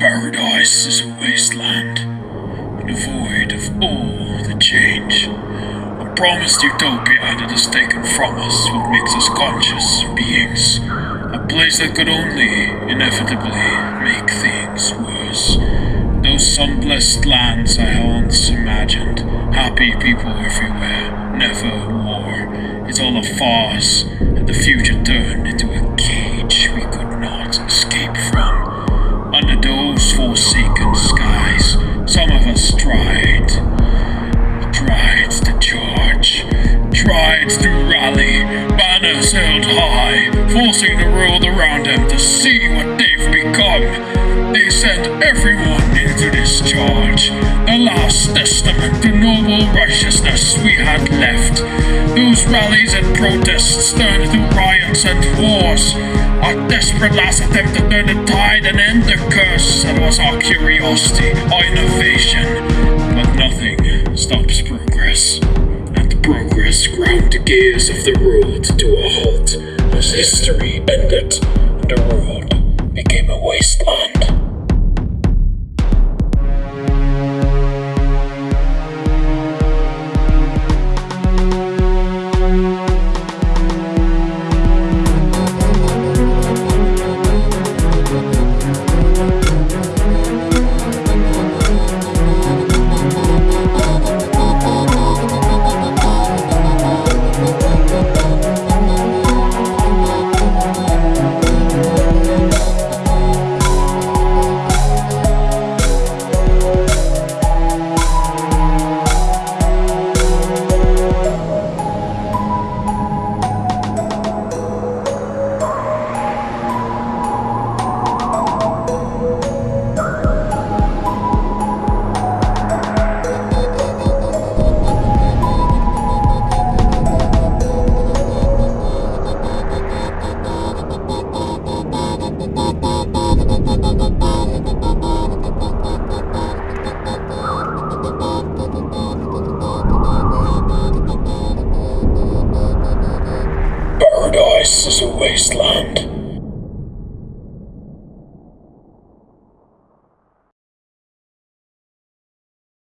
Paradise is a wasteland, void of all the change. A promised utopia that is taken from us, what makes us conscious beings. A place that could only, inevitably, make things worse. Those sun-blessed lands I once imagined, happy people everywhere, never war. It's all a farce, and the future turned into forcing the world around them to see what they've become. They sent everyone into this charge. The last testament to noble righteousness we had left. Those rallies and protests turned to riots and wars. Our desperate last attempt to turn the tide and end the curse. That was our curiosity, our innovation. But nothing stops progress. And progress ground the gears of the world to a halt as history ended and the world became a wasteland. Paradise is a wasteland,